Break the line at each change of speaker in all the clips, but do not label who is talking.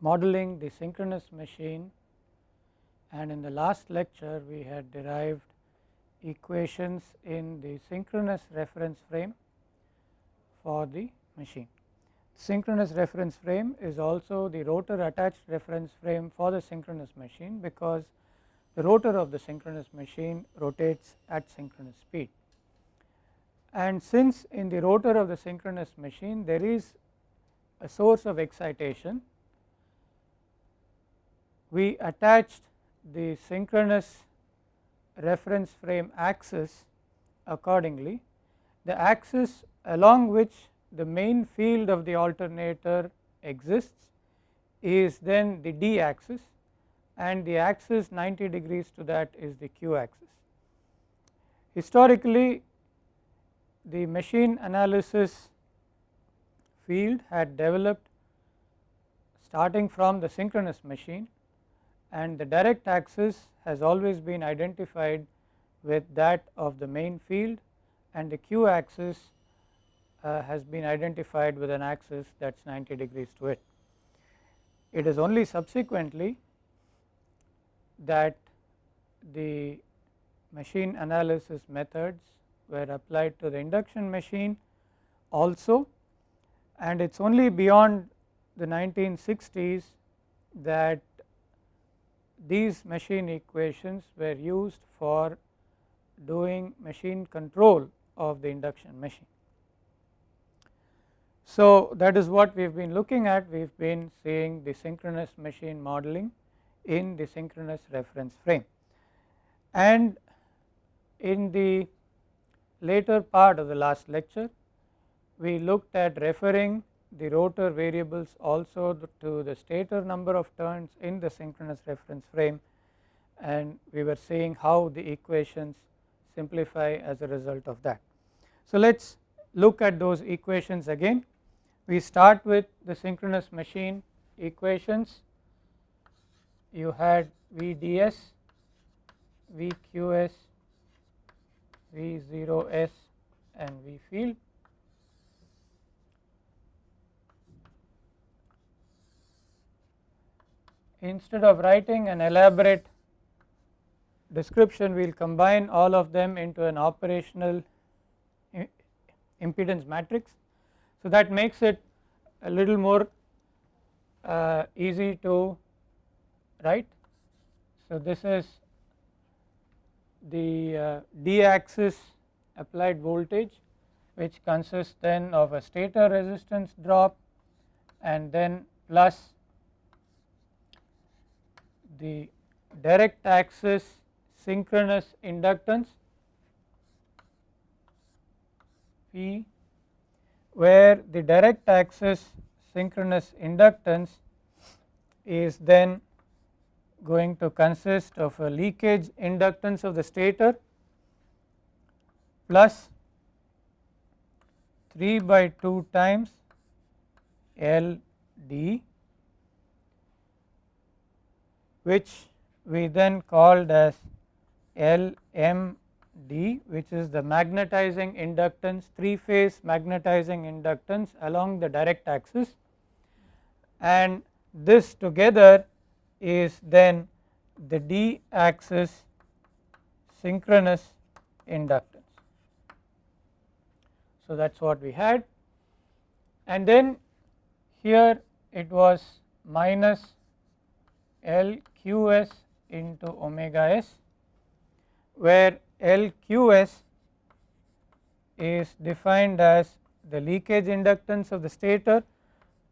modeling the synchronous machine and in the last lecture we had derived equations in the synchronous reference frame for the machine. Synchronous reference frame is also the rotor attached reference frame for the synchronous machine because the rotor of the synchronous machine rotates at synchronous speed. And since in the rotor of the synchronous machine there is a source of excitation, we attached the synchronous reference frame axis accordingly. The axis along which the main field of the alternator exists is then the d axis and the axis 90 degrees to that is the q axis. Historically the machine analysis field had developed starting from the synchronous machine and the direct axis has always been identified with that of the main field and the q axis uh, has been identified with an axis that is 90 degrees to it. It is only subsequently that the machine analysis methods were applied to the induction machine also and it is only beyond the 1960s that these machine equations were used for doing machine control of the induction machine. So, that is what we have been looking at we have been seeing the synchronous machine modeling in the synchronous reference frame and in the later part of the last lecture we looked at referring the rotor variables also to the stator number of turns in the synchronous reference frame and we were seeing how the equations simplify as a result of that. So, let us look at those equations again. We start with the synchronous machine equations. You had VDS, VQS, V0S and V field instead of writing an elaborate description we will combine all of them into an operational impedance matrix. So, that makes it a little more uh, easy to write. So, this is the uh, d axis applied voltage which consists then of a stator resistance drop and then plus the direct axis synchronous inductance P where the direct axis synchronous inductance is then going to consist of a leakage inductance of the stator plus 3 by 2 times L d which we then called as LMD which is the magnetizing inductance 3 phase magnetizing inductance along the direct axis and this together is then the d axis synchronous inductance. So, that is what we had and then here it was minus LQS into omega s where LQS is defined as the leakage inductance of the stator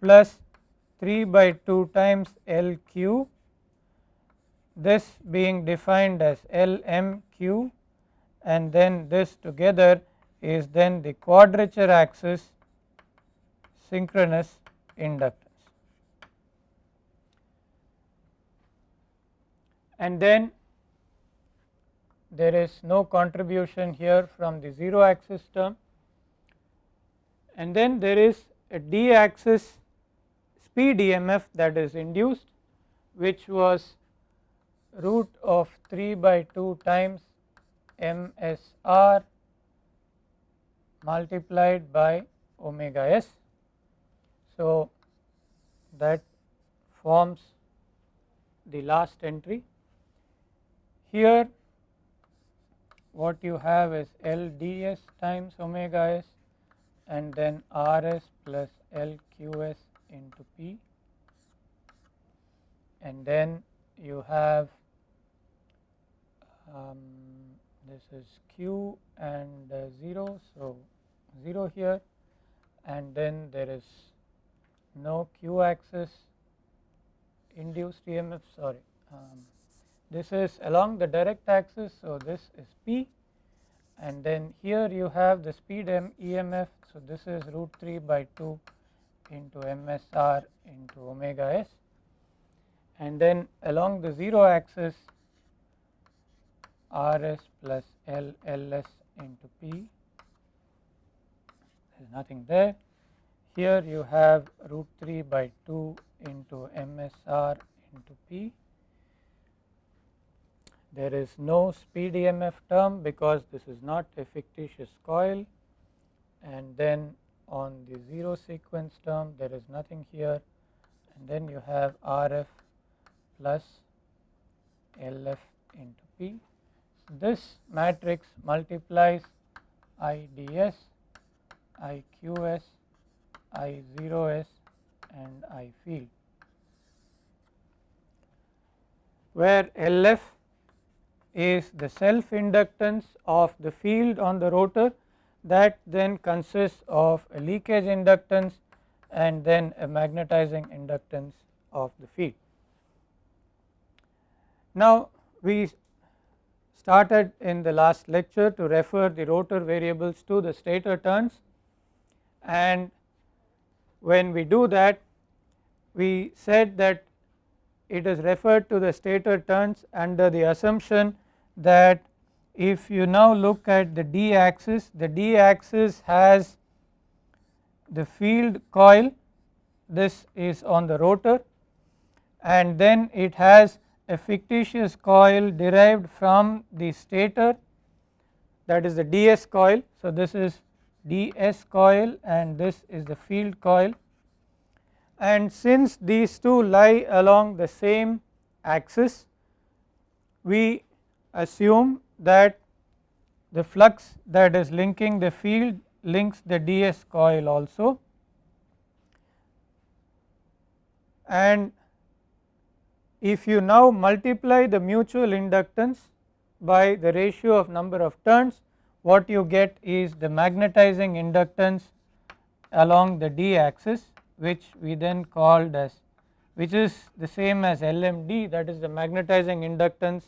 plus 3 by 2 times LQ this being defined as LMQ and then this together is then the quadrature axis synchronous inductance. And then there is no contribution here from the 0 axis term and then there is a d axis speed EMF that is induced which was root of 3 by 2 times MSR multiplied by omega s. So, that forms the last entry. Here what you have is L ds times omega s and then Rs plus LQs into P and then you have um, this is q and uh, 0. So, 0 here and then there is no q axis induced EMF sorry um, this is along the direct axis. So, this is P and then here you have the speed M EMF. So, this is root 3 by 2 into MSR into omega s and then along the 0 axis Rs plus L Ls into P there is nothing there. Here you have root 3 by 2 into MSR into P. There is no speed EMF term because this is not a fictitious coil and then on the 0 sequence term there is nothing here and then you have RF plus LF into P. This matrix multiplies IDS, IQS, I0S and I field where LF is the self inductance of the field on the rotor that then consists of a leakage inductance and then a magnetizing inductance of the field. Now we started in the last lecture to refer the rotor variables to the stator turns and when we do that we said that it is referred to the stator turns under the assumption that if you now look at the d axis the d axis has the field coil this is on the rotor and then it has a fictitious coil derived from the stator that is the ds coil. So, this is ds coil and this is the field coil and since these two lie along the same axis we assume that the flux that is linking the field links the ds coil also. And if you now multiply the mutual inductance by the ratio of number of turns what you get is the magnetizing inductance along the d axis which we then called as which is the same as LMD that is the magnetizing inductance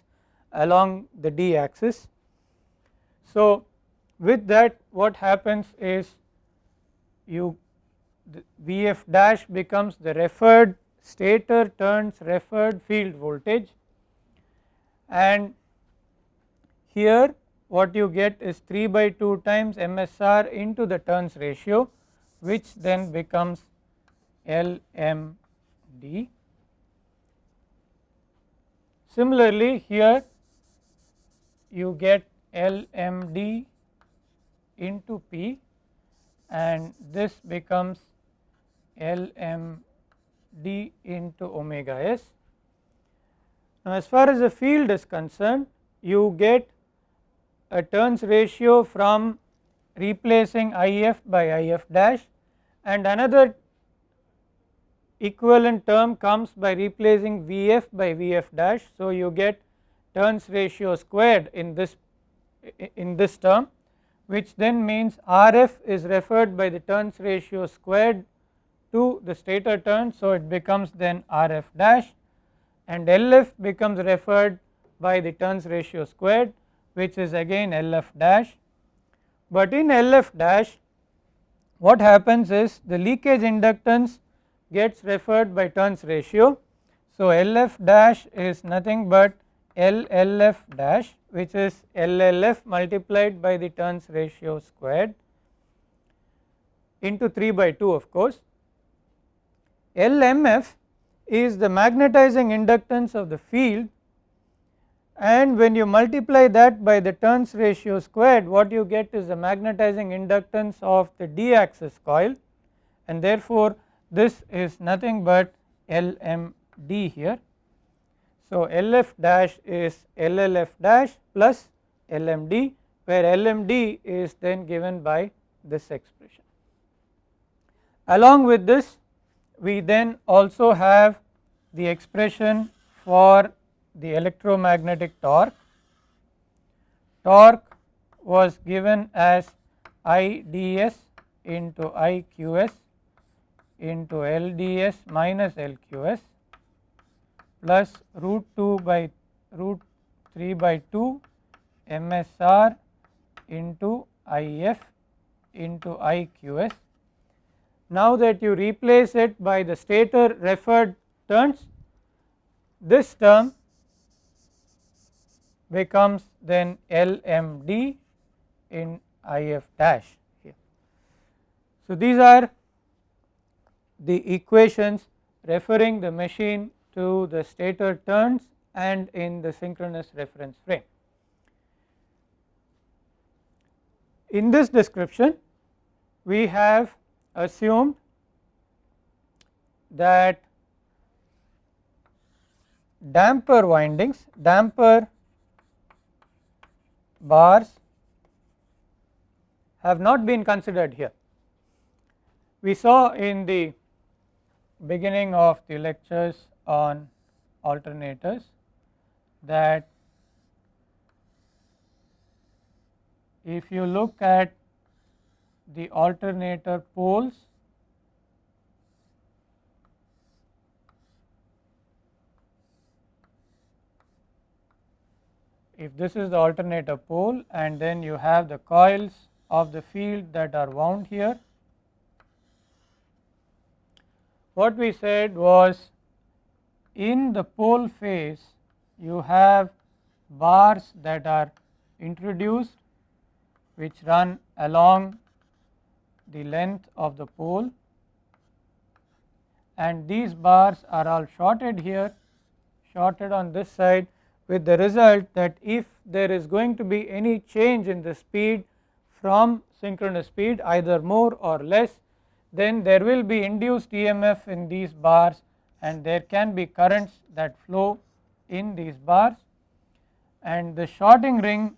along the d axis. So, with that what happens is you Vf dash becomes the referred stator turns referred field voltage and here what you get is 3 by 2 times MSR into the turns ratio which then becomes LMD. Similarly here you get LMD into P and this becomes LMD into omega s. Now as far as the field is concerned you get a turns ratio from replacing IF by IF dash and another equivalent term comes by replacing Vf by Vf dash. So, you get turns ratio squared in this in this term which then means Rf is referred by the turns ratio squared to the stator turn. So, it becomes then Rf dash and Lf becomes referred by the turns ratio squared which is again Lf dash, but in Lf dash what happens is the leakage inductance gets referred by turns ratio. So, LF dash is nothing but LLF dash which is LLF multiplied by the turns ratio squared into 3 by 2 of course. LMF is the magnetizing inductance of the field and when you multiply that by the turns ratio squared what you get is the magnetizing inductance of the d axis coil and therefore this is nothing but LMD here. So, LF dash is LLF dash plus LMD where LMD is then given by this expression. Along with this we then also have the expression for the electromagnetic torque. Torque was given as IDS into IQS into LDS minus LQS plus root 2 by root 3 by 2 MSR into IF into IQS. Now that you replace it by the stator referred turns, this term becomes then LMD in IF dash here. So, these are the equations referring the machine to the stator turns and in the synchronous reference frame. In this description we have assumed that damper windings, damper bars have not been considered here. We saw in the beginning of the lectures on alternators that if you look at the alternator poles if this is the alternator pole and then you have the coils of the field that are wound here. What we said was in the pole face you have bars that are introduced which run along the length of the pole and these bars are all shorted here shorted on this side with the result that if there is going to be any change in the speed from synchronous speed either more or less then there will be induced EMF in these bars and there can be currents that flow in these bars and the shorting ring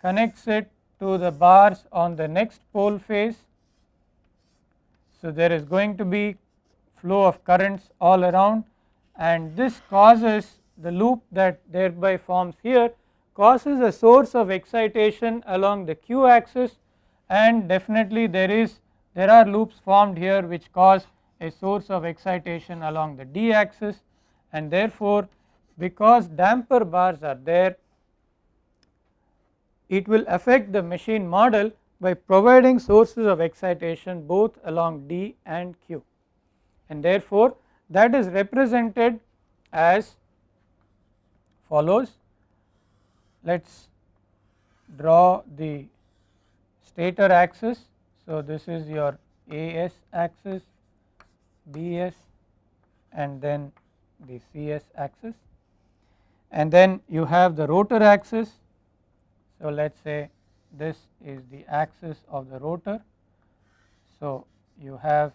connects it to the bars on the next pole face. So, there is going to be flow of currents all around and this causes the loop that thereby forms here causes a source of excitation along the q axis and definitely there is there are loops formed here which cause a source of excitation along the d axis and therefore because damper bars are there it will affect the machine model by providing sources of excitation both along d and q and therefore that is represented as follows. Let us draw the stator axis. So, this is your AS axis, BS and then the CS axis and then you have the rotor axis. So, let us say this is the axis of the rotor. So, you have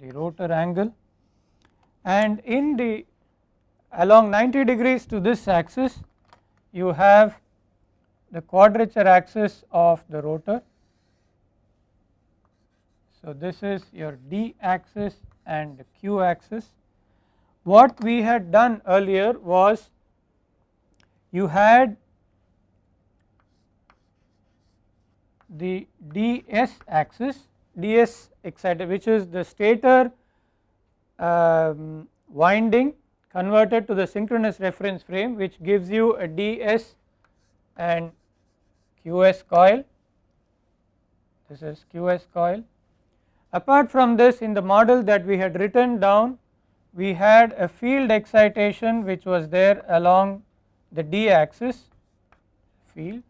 the rotor angle and in the along 90 degrees to this axis you have the quadrature axis of the rotor. So, this is your d axis and q axis. What we had done earlier was you had the ds axis ds excited which is the stator um, winding converted to the synchronous reference frame which gives you a ds and qs coil this is qs coil. Apart from this in the model that we had written down we had a field excitation which was there along the d axis field.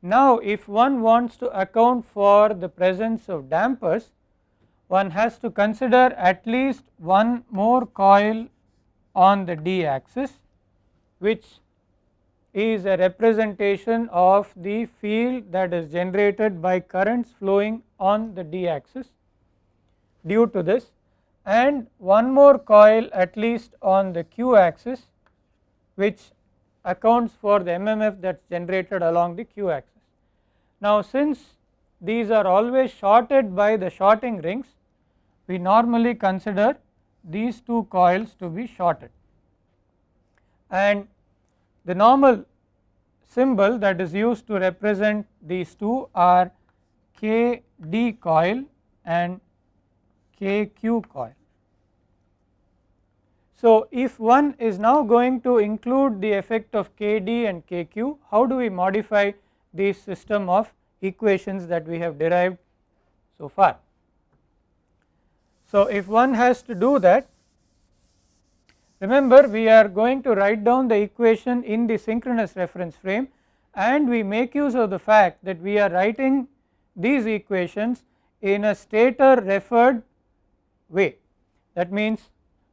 Now if one wants to account for the presence of dampers one has to consider at least one more coil on the d axis which is a representation of the field that is generated by currents flowing on the d axis due to this and one more coil at least on the q axis which accounts for the MMF that is generated along the q axis. Now since these are always shorted by the shorting rings we normally consider these two coils to be shorted and the normal symbol that is used to represent these two are KD coil and KQ coil. So, if one is now going to include the effect of KD and KQ, how do we modify this system of equations that we have derived so far? So, if one has to do that, remember we are going to write down the equation in the synchronous reference frame and we make use of the fact that we are writing these equations in a stator referred way. That means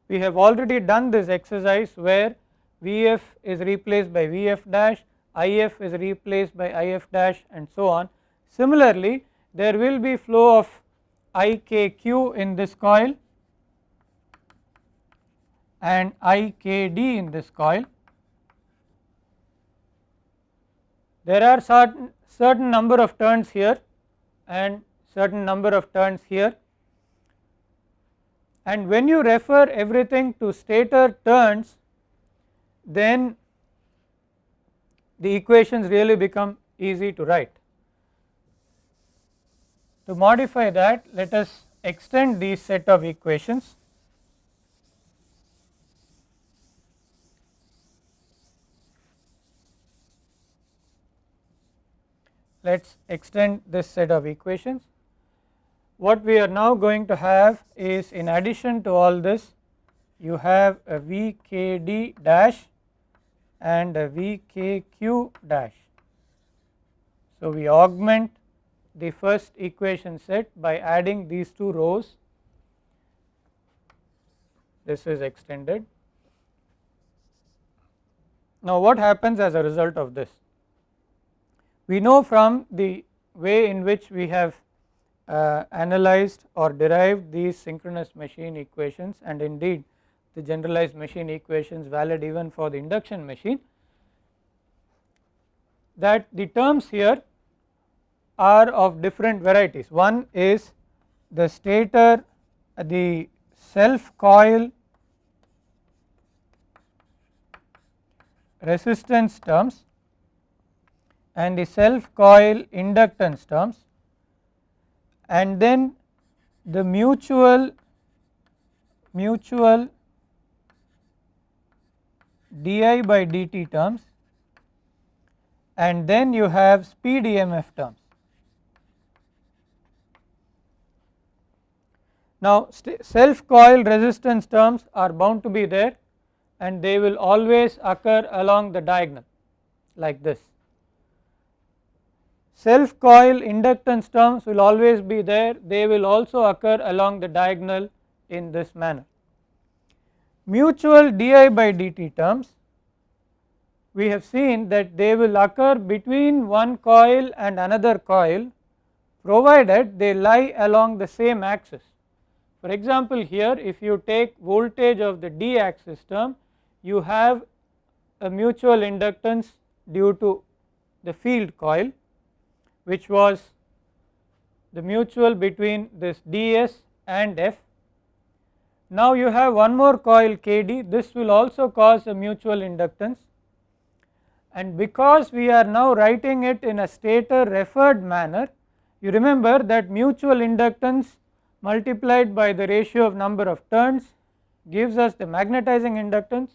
we have already done this exercise where Vf is replaced by Vf dash, If is replaced by If dash and so on. Similarly, there will be flow of IKQ in this coil and IKD in this coil. There are certain, certain number of turns here and certain number of turns here and when you refer everything to stator turns then the equations really become easy to write. To modify that let us extend these set of equations let us extend this set of equations what we are now going to have is in addition to all this you have a VKD dash and a VKQ dash. So, we augment the first equation set by adding these two rows this is extended. Now, what happens as a result of this? We know from the way in which we have uh, analyzed or derived these synchronous machine equations and indeed the generalized machine equations valid even for the induction machine that the terms here are of different varieties. One is the stator the self coil resistance terms and the self coil inductance terms and then the mutual mutual di by dt terms and then you have speed EMF terms. Now self coil resistance terms are bound to be there and they will always occur along the diagonal like this self coil inductance terms will always be there they will also occur along the diagonal in this manner. Mutual di by dt terms we have seen that they will occur between one coil and another coil provided they lie along the same axis. For example, here if you take voltage of the d axis term you have a mutual inductance due to the field coil which was the mutual between this ds and f. Now you have one more coil kd this will also cause a mutual inductance. And because we are now writing it in a stator referred manner you remember that mutual inductance multiplied by the ratio of number of turns gives us the magnetizing inductance.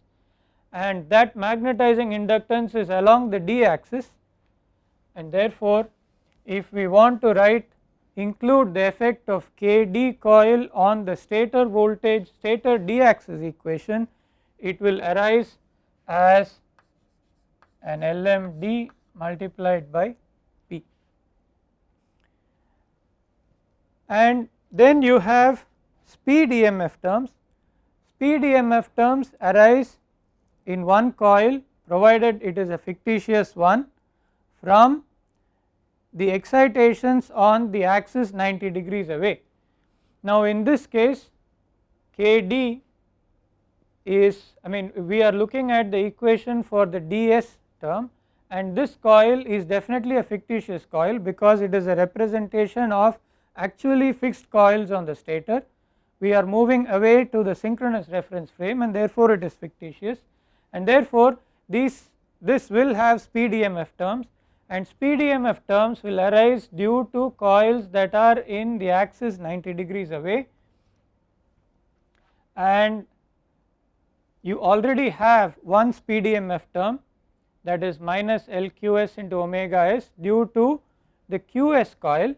And that magnetizing inductance is along the d axis. And therefore if we want to write include the effect of Kd coil on the stator voltage stator d axis equation it will arise as an LMD multiplied by P. And then you have speed EMF terms. Speed EMF terms arise in one coil provided it is a fictitious one from the excitations on the axis 90 degrees away. Now in this case Kd is I mean we are looking at the equation for the ds term and this coil is definitely a fictitious coil because it is a representation of actually fixed coils on the stator. We are moving away to the synchronous reference frame and therefore it is fictitious and therefore these this will have speed EMF terms and speed EMF terms will arise due to coils that are in the axis 90 degrees away. And you already have one speed EMF term that is minus LQS into omega s due to the QS coil.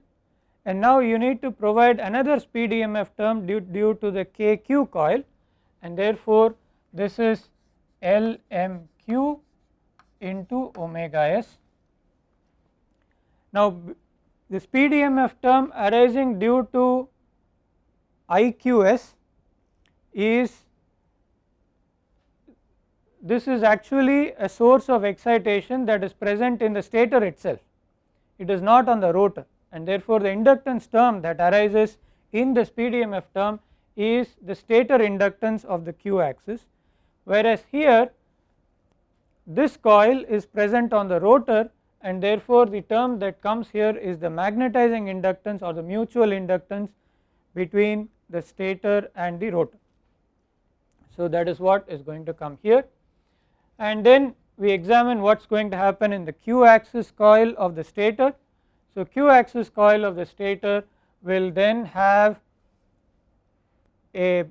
And now you need to provide another speed EMF term due, due to the KQ coil. And therefore this is LMQ into omega s. Now the speed EMF term arising due to IQS is this is actually a source of excitation that is present in the stator itself. It is not on the rotor. And therefore the inductance term that arises in the speed EMF term is the stator inductance of the q axis. Whereas here this coil is present on the rotor and therefore the term that comes here is the magnetizing inductance or the mutual inductance between the stator and the rotor. So that is what is going to come here and then we examine what is going to happen in the q axis coil of the stator. So q axis coil of the stator will then have a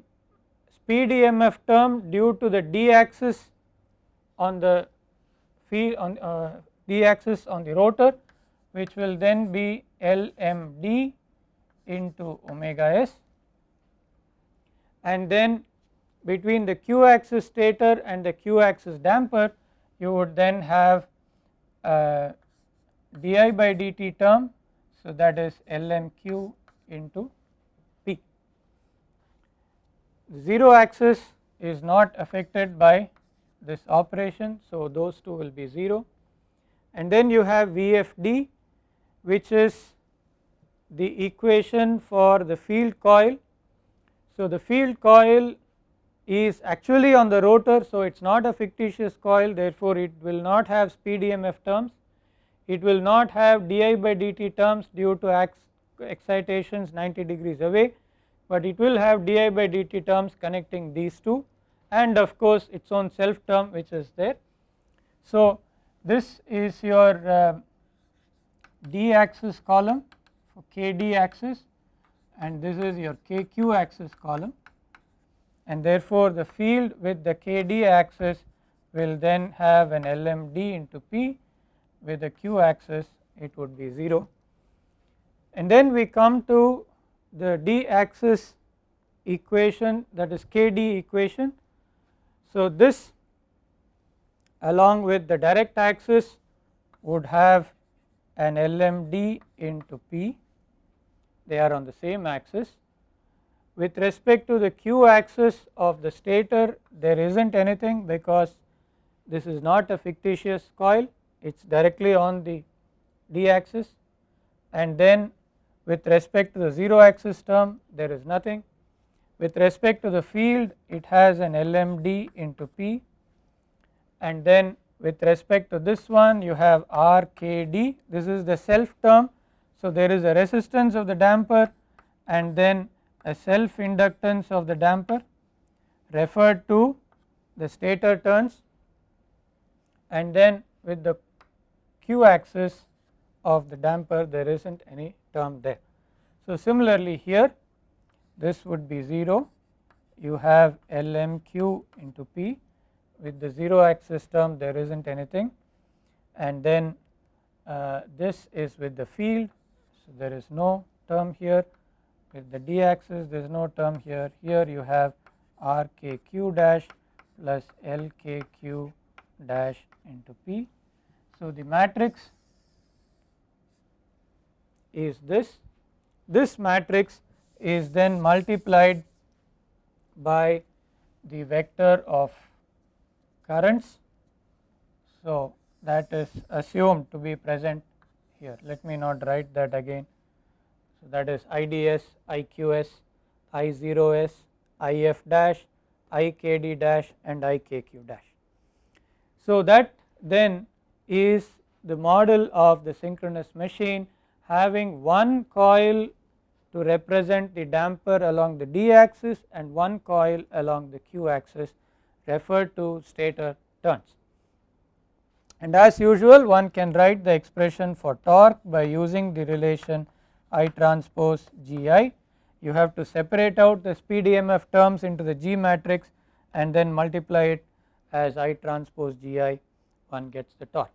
speed EMF term due to the d axis on the field on uh, d axis on the rotor which will then be LMD into omega s. And then between the q axis stator and the q axis damper you would then have di by dt term. So that is lm q into p. The 0 axis is not affected by this operation. So those two will be 0 and then you have VFD which is the equation for the field coil. So the field coil is actually on the rotor so it is not a fictitious coil therefore it will not have speed EMF terms, it will not have di by dt terms due to excitations 90 degrees away but it will have di by dt terms connecting these two and of course its own self term which is there. So this is your uh, d axis column for kd axis and this is your kq axis column and therefore the field with the kd axis will then have an lmd into p. With the q axis it would be 0 and then we come to the d axis equation that is kd equation. So this along with the direct axis would have an lmd into p. They are on the same axis. With respect to the q axis of the stator there is not anything because this is not a fictitious coil. It is directly on the d axis. And then with respect to the 0 axis term there is nothing. With respect to the field it has an LMD into P and then with respect to this one you have RKD this is the self term. So there is a resistance of the damper and then a self inductance of the damper referred to the stator turns. And then with the q axis of the damper there is not any term there. So similarly here this would be 0 you have LMQ into P with the 0 axis term there is not anything. And then uh, this is with the field. So there is no term here. With the d axis there is no term here. Here you have rkq dash plus lkq dash into p. So the matrix is this. This matrix is then multiplied by the vector of currents. So that is assumed to be present here let me not write that again so that is IDS, IQS, I0S if dash, ikd dash and ikq dash. So, that then is the model of the synchronous machine having one coil to represent the damper along the d axis and one coil along the q axis referred to stator turns. And as usual one can write the expression for torque by using the relation I transpose GI. You have to separate out the speed EMF terms into the G matrix and then multiply it as I transpose GI one gets the torque.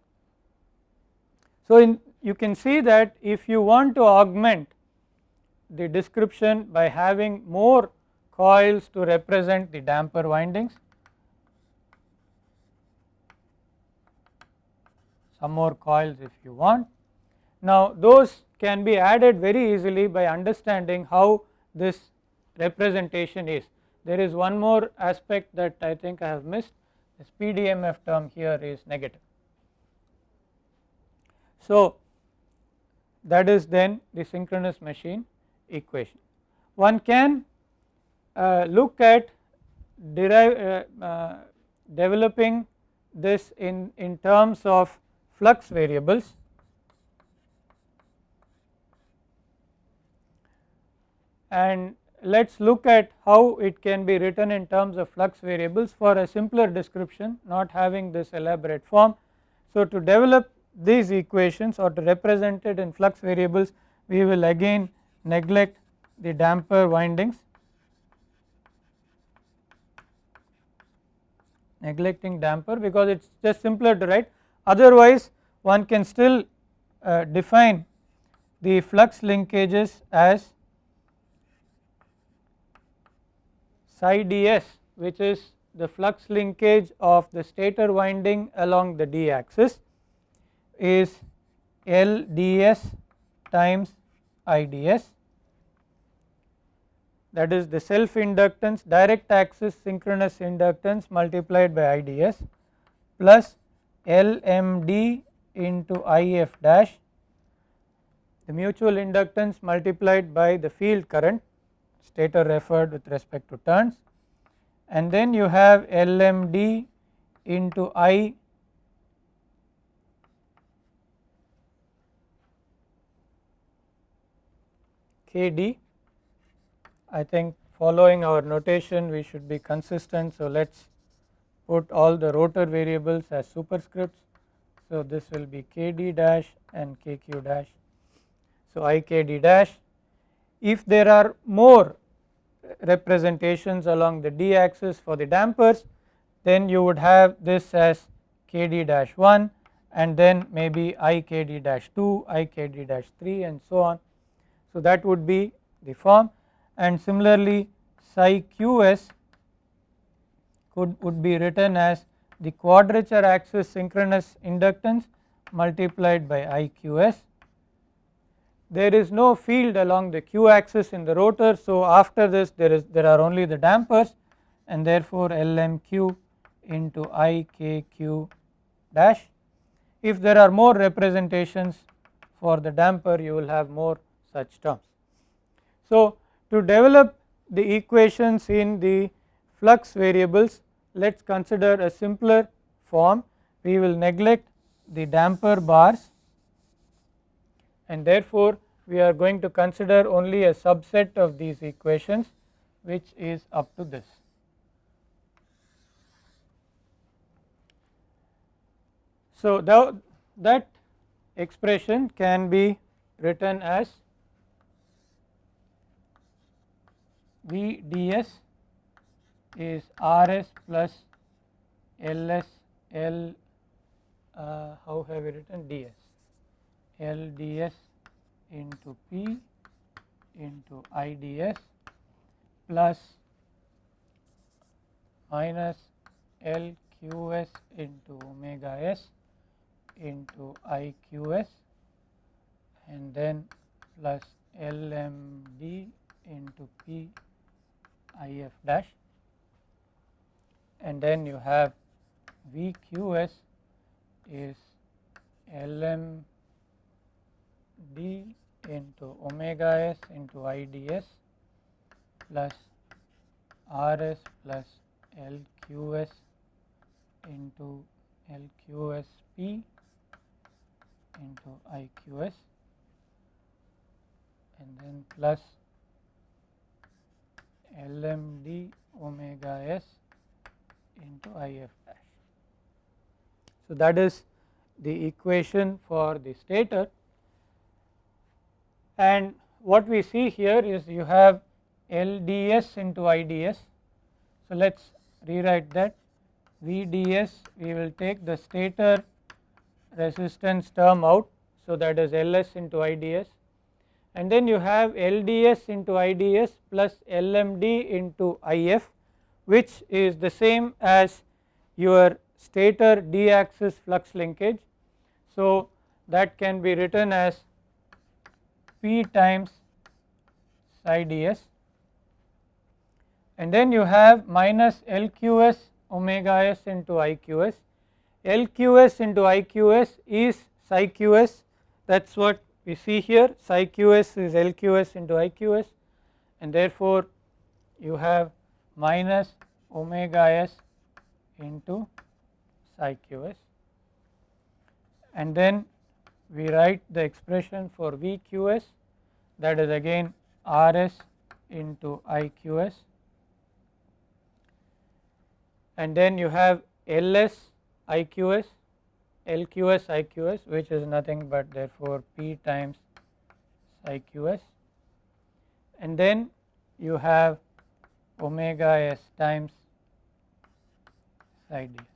So, in, you can see that if you want to augment the description by having more coils to represent the damper windings, some more coils if you want. Now, those can be added very easily by understanding how this representation is. There is one more aspect that I think I have missed this speed EMF term here is negative. So, that is then the synchronous machine equation. One can uh, look at derive uh, uh, developing this in, in terms of flux variables. And let us look at how it can be written in terms of flux variables for a simpler description not having this elaborate form. So, to develop these equations or to represent it in flux variables we will again neglect the damper windings. Neglecting damper because it is just simpler to write otherwise one can still uh, define the flux linkages as psi ds which is the flux linkage of the stator winding along the d axis is L ds times IDS that is the self inductance direct axis synchronous inductance multiplied by IDS plus LMD into IF dash the mutual inductance multiplied by the field current stator referred with respect to turns and then you have LMD into I KD. I think following our notation we should be consistent. So, let us put all the rotor variables as superscripts. So, this will be KD dash and KQ dash. So, IKD dash if there are more representations along the d axis for the dampers then you would have this as kd dash 1 and then maybe ikd dash 2 ikd dash 3 and so on. So, that would be the form and similarly psi qs could would be written as the quadrature axis synchronous inductance multiplied by iqs there is no field along the q axis in the rotor. So, after this there is there are only the dampers and therefore LMQ into IKQ dash. If there are more representations for the damper you will have more such terms. So, to develop the equations in the flux variables let us consider a simpler form we will neglect the damper bars and therefore we are going to consider only a subset of these equations which is up to this. So, that expression can be written as V ds is Rs plus Ls L uh, how have we written? Ds. L ds into P into IDS plus minus LQS into omega s into IQS and then plus LMD into P IF dash and then you have VQS is LM d into omega s into IDS plus Rs plus LQS into LQSP into IQS and then plus LMD omega s into IF dash. So, that is the equation for the stator and what we see here is you have LDS into IDS. So, let us rewrite that VDS we will take the stator resistance term out. So, that is LS into IDS and then you have LDS into IDS plus LMD into IF which is the same as your stator d axis flux linkage. So, that can be written as P times psi ds and then you have minus LQS omega s into IQS. LQS into IQS is psi QS that is what we see here psi QS is LQS into IQS and therefore you have minus omega s into psi QS and then we write the expression for VQS that is again RS into IQS and then you have LS IQS LQS IQS which is nothing but therefore P times IQS and then you have omega s times psi ds.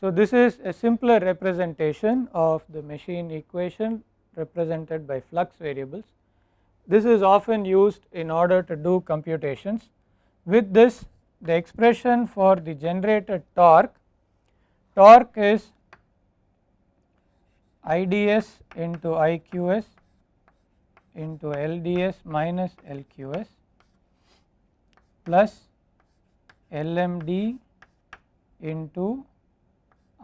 So, this is a simpler representation of the machine equation represented by flux variables. This is often used in order to do computations. With this the expression for the generated torque, torque is IDS into IQS into LDS minus LQS plus LMD into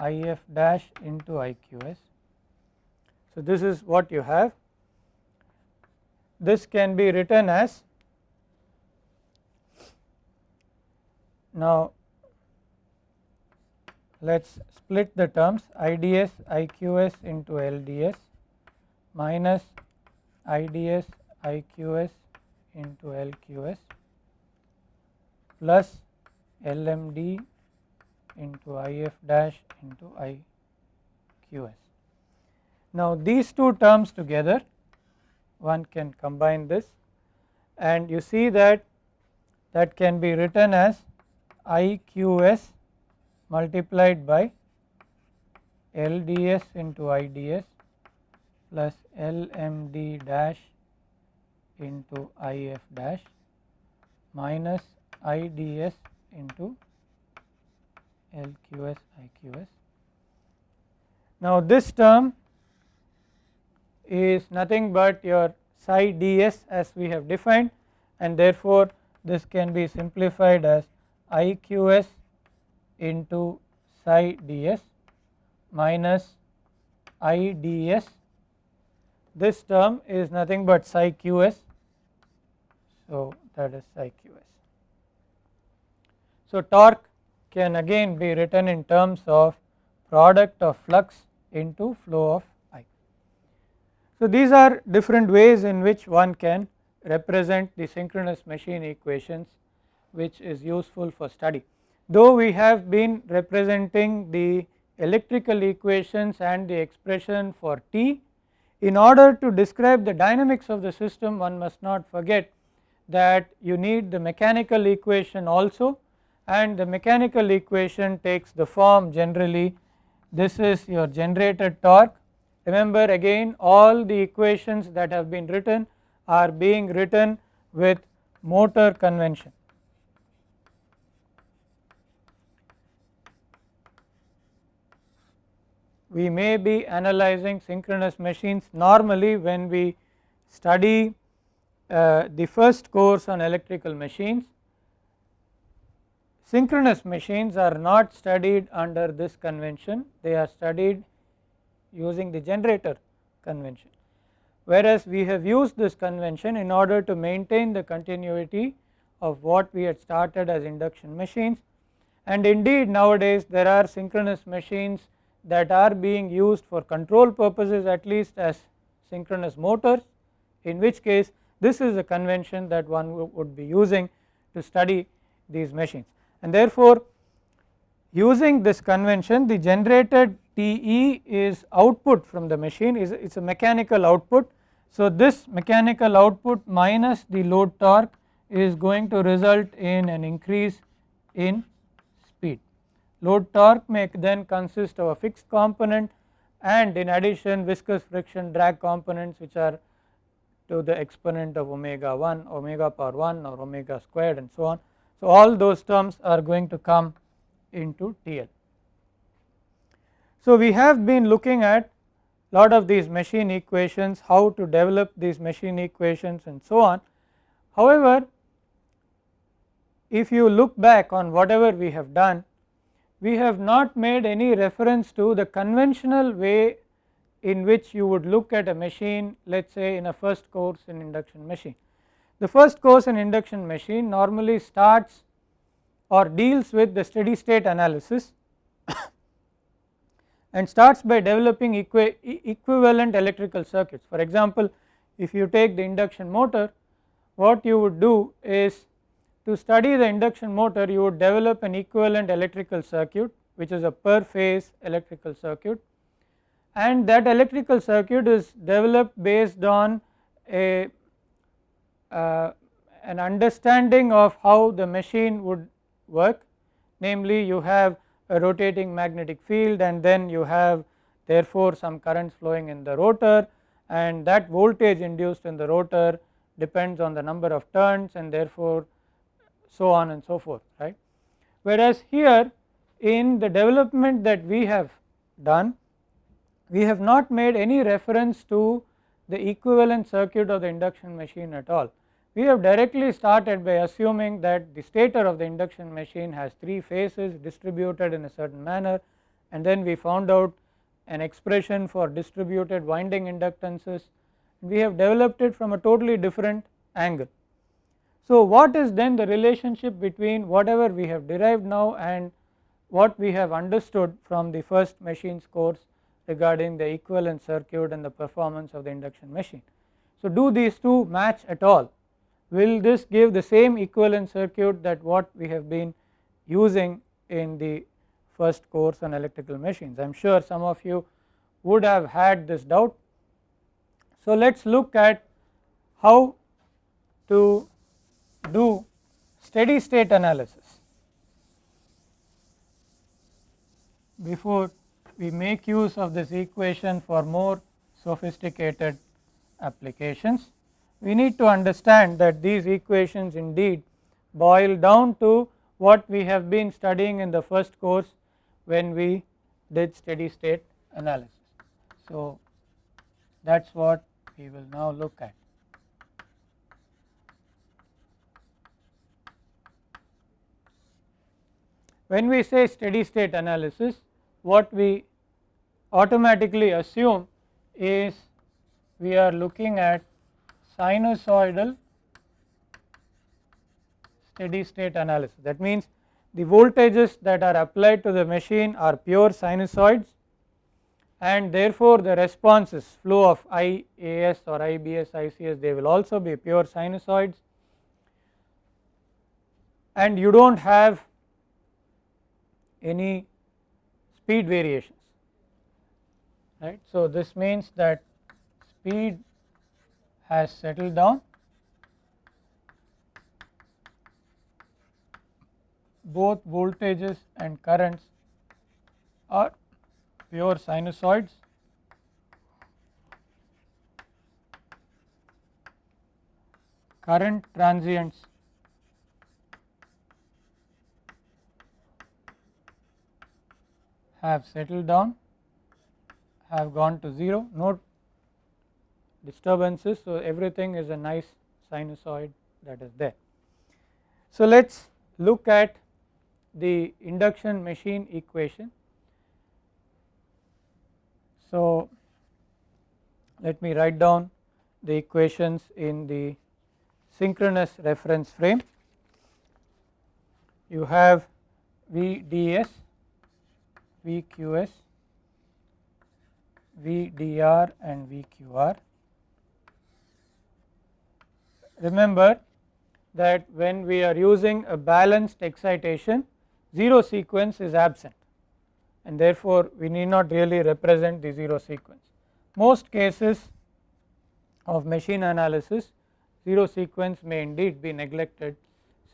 IF dash into IQS. So, this is what you have. This can be written as now let us split the terms IDS IQS into LDS minus IDS IQS into LQS plus LMD into IF dash into IQS. Now these two terms together one can combine this and you see that that can be written as IQS multiplied by LDS into IDS plus LMD dash into IF dash minus IDS into LQS IQS. Now this term is nothing but your psi ds as we have defined and therefore this can be simplified as IQS into psi ds minus IDS this term is nothing but psi qs so that is psi qs. So torque can again be written in terms of product of flux into flow of I. So these are different ways in which one can represent the synchronous machine equations which is useful for study. Though we have been representing the electrical equations and the expression for T, in order to describe the dynamics of the system one must not forget that you need the mechanical equation also and the mechanical equation takes the form generally this is your generated torque. Remember again all the equations that have been written are being written with motor convention. We may be analyzing synchronous machines normally when we study uh, the first course on electrical machines Synchronous machines are not studied under this convention, they are studied using the generator convention. Whereas we have used this convention in order to maintain the continuity of what we had started as induction machines. And indeed nowadays there are synchronous machines that are being used for control purposes at least as synchronous motors in which case this is a convention that one would be using to study these machines and therefore using this convention the generated TE is output from the machine is it is a mechanical output. So this mechanical output minus the load torque is going to result in an increase in speed. Load torque may then consist of a fixed component and in addition viscous friction drag components which are to the exponent of omega 1 omega power 1 or omega squared and so on. So all those terms are going to come into TL. So we have been looking at lot of these machine equations how to develop these machine equations and so on. However, if you look back on whatever we have done we have not made any reference to the conventional way in which you would look at a machine let us say in a first course in induction machine. The first course in induction machine normally starts or deals with the steady state analysis and starts by developing equi equivalent electrical circuits. For example, if you take the induction motor what you would do is to study the induction motor you would develop an equivalent electrical circuit which is a per phase electrical circuit and that electrical circuit is developed based on a Uh, an understanding of how the machine would work namely you have a rotating magnetic field and then you have therefore some currents flowing in the rotor and that voltage induced in the rotor depends on the number of turns and therefore so on and so forth right. Whereas here in the development that we have done we have not made any reference to the equivalent circuit of the induction machine at all. We have directly started by assuming that the stator of the induction machine has 3 phases distributed in a certain manner and then we found out an expression for distributed winding inductances we have developed it from a totally different angle. So what is then the relationship between whatever we have derived now and what we have understood from the first machines course regarding the equivalent circuit and the performance of the induction machine. So do these two match at all will this give the same equivalent circuit that what we have been using in the first course on electrical machines. I am sure some of you would have had this doubt. So let us look at how to do steady state analysis before we make use of this equation for more sophisticated applications. We need to understand that these equations indeed boil down to what we have been studying in the first course when we did steady state analysis. So that is what we will now look at. When we say steady state analysis what we automatically assume is we are looking at sinusoidal steady state analysis that means the voltages that are applied to the machine are pure sinusoids and therefore the responses flow of IAS or IBS ICS they will also be pure sinusoids and you do not have any speed variations right. So this means that speed has settled down. Both voltages and currents are pure sinusoids. Current transients have settled down have gone to 0 no disturbances so everything is a nice sinusoid that is there. So let us look at the induction machine equation. So let me write down the equations in the synchronous reference frame. you have VDS, VQS, VDR and VQR. Remember that when we are using a balanced excitation 0 sequence is absent and therefore we need not really represent the 0 sequence. Most cases of machine analysis 0 sequence may indeed be neglected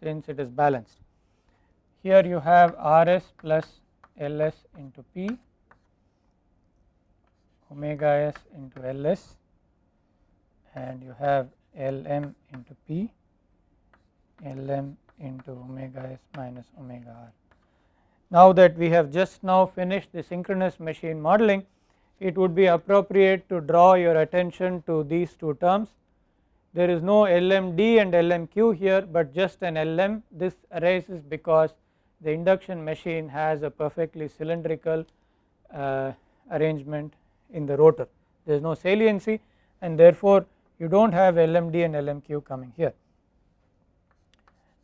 since it is balanced. Here you have Rs plus Ls into P omega s into Ls and you have Lm into P Lm into omega s minus omega r. Now that we have just now finished the synchronous machine modeling it would be appropriate to draw your attention to these two terms. There is no LMD and LMQ here but just an LM this arises because the induction machine has a perfectly cylindrical uh, arrangement in the rotor there is no saliency and therefore you do not have LMD and LMQ coming here.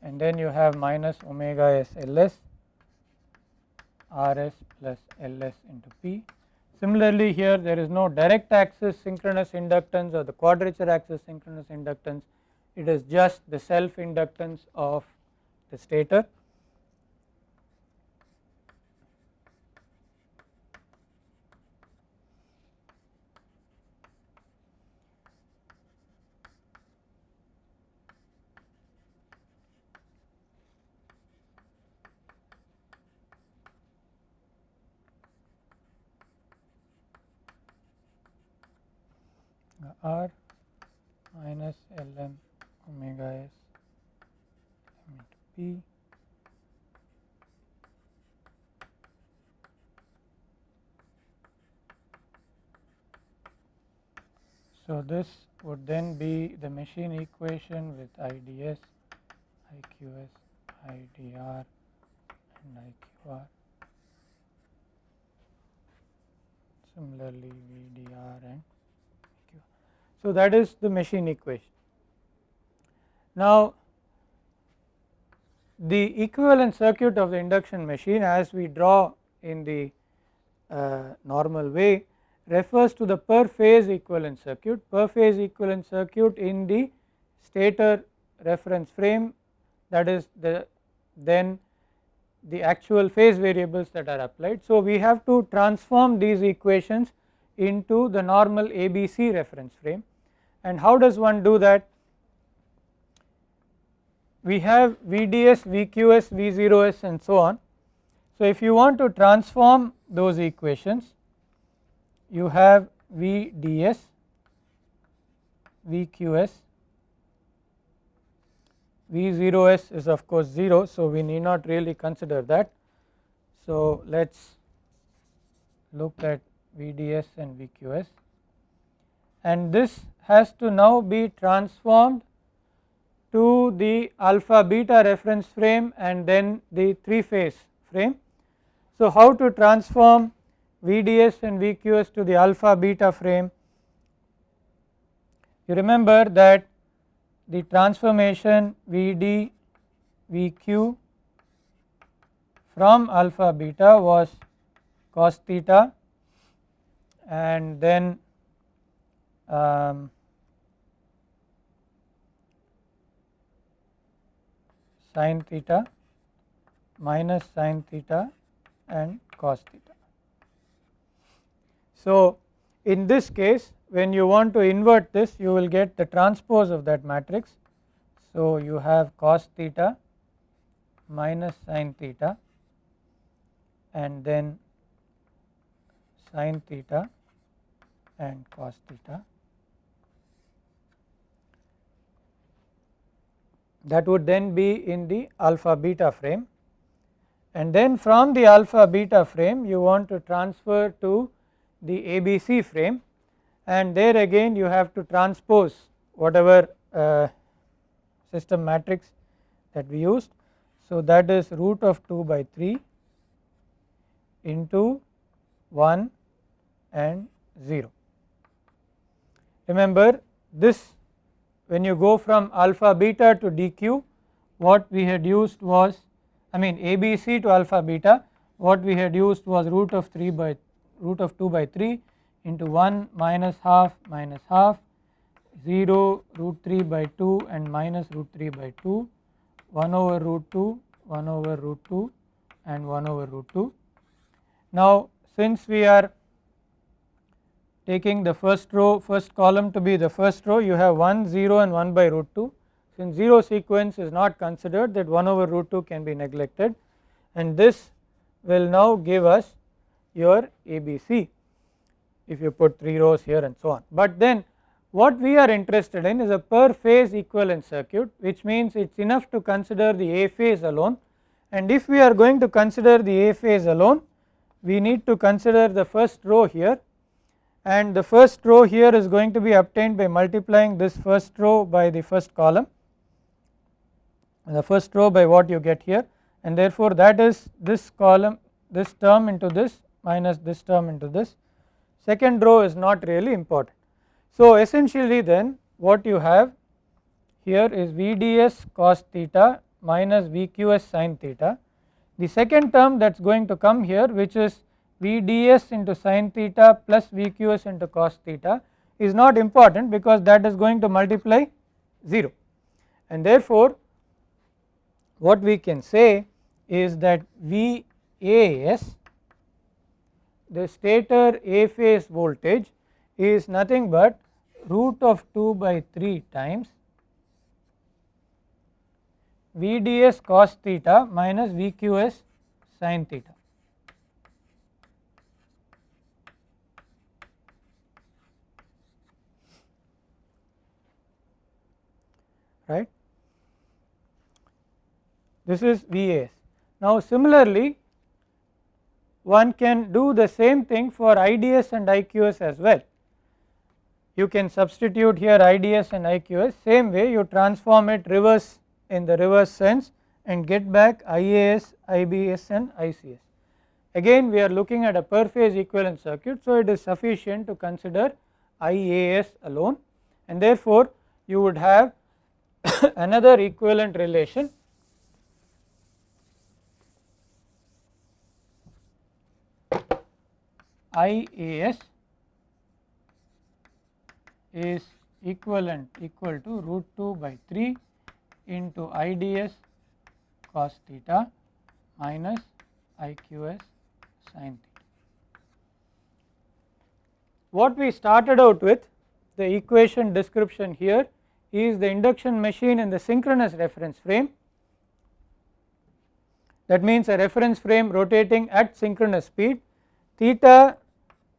And then you have minus omega s Ls Rs plus Ls into P. Similarly here there is no direct axis synchronous inductance or the quadrature axis synchronous inductance. It is just the self inductance of the stator r minus Lm omega s into p So, this would then be the machine equation with IDS, IQS, IDR and IQR. Similarly, VDR and so, that is the machine equation. Now, the equivalent circuit of the induction machine as we draw in the uh, normal way refers to the per phase equivalent circuit, per phase equivalent circuit in the stator reference frame that is the then the actual phase variables that are applied. So, we have to transform these equations into the normal ABC reference frame and how does one do that? We have VDS, VQS, V0S and so on. So, if you want to transform those equations you have VDS, VQS, V0S is of course 0 so we need not really consider that. So, let us look at VDS and VQS and this has to now be transformed to the alpha beta reference frame and then the 3 phase frame. So, how to transform VDS and VQS to the alpha beta frame? You remember that the transformation VD VQ from alpha beta was cos theta and then um, sin theta minus sin theta and cos theta. So, in this case when you want to invert this you will get the transpose of that matrix. So, you have cos theta minus sin theta and then sin theta and cos theta that would then be in the alpha beta frame and then from the alpha beta frame you want to transfer to the ABC frame and there again you have to transpose whatever uh, system matrix that we used. So, that is root of 2 by 3 into 1 and 0. Remember this when you go from alpha beta to dq what we had used was I mean ABC to alpha beta what we had used was root of 3 by root of 2 by 3 into 1 minus half minus half 0 root 3 by 2 and minus root 3 by 2 1 over root 2 1 over root 2 and 1 over root 2. Now since we are taking the first row first column to be the first row you have 1 0 and 1 by root 2 since 0 sequence is not considered that 1 over root 2 can be neglected. And this will now give us your ABC if you put 3 rows here and so on. But then what we are interested in is a per phase equivalent circuit which means it is enough to consider the A phase alone. And if we are going to consider the A phase alone we need to consider the first row here and the first row here is going to be obtained by multiplying this first row by the first column. The first row by what you get here. And therefore that is this column this term into this minus this term into this. Second row is not really important. So essentially then what you have here is VDS cos theta minus VQS sin theta. The second term that is going to come here which is VDS into sin theta plus VQS into cos theta is not important because that is going to multiply 0 and therefore what we can say is that VAS the stator A phase voltage is nothing but root of 2 by 3 times VDS cos theta minus VQS sin theta. right this is VAS. Now similarly one can do the same thing for IDS and IQS as well. You can substitute here IDS and IQS same way you transform it reverse in the reverse sense and get back IAS, IBS and ICS. Again we are looking at a per phase equivalent circuit so it is sufficient to consider IAS alone and therefore you would have another equivalent relation IAS is equivalent equal to root 2 by 3 into IDS cos theta minus IQS sin theta. What we started out with the equation description here is the induction machine in the synchronous reference frame that means a reference frame rotating at synchronous speed theta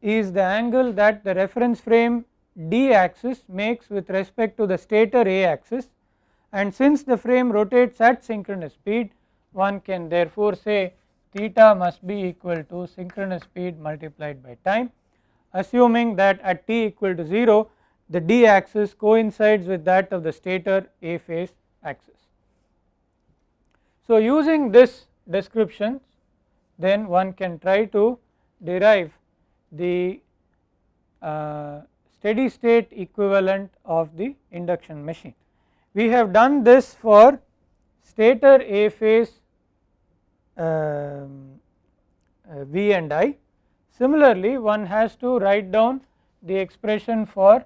is the angle that the reference frame d axis makes with respect to the stator a axis and since the frame rotates at synchronous speed one can therefore say theta must be equal to synchronous speed multiplied by time assuming that at t equal to 0 the d axis coincides with that of the stator A phase axis. So using this description then one can try to derive the uh, steady state equivalent of the induction machine. We have done this for stator A phase um, uh, V and I. Similarly, one has to write down the expression for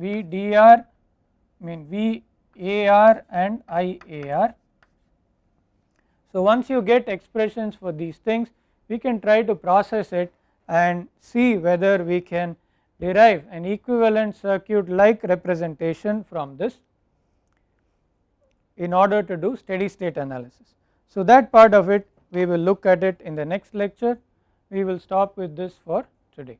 VDR I mean VAR and IAR. So once you get expressions for these things we can try to process it and see whether we can derive an equivalent circuit like representation from this in order to do steady state analysis. So that part of it we will look at it in the next lecture we will stop with this for today.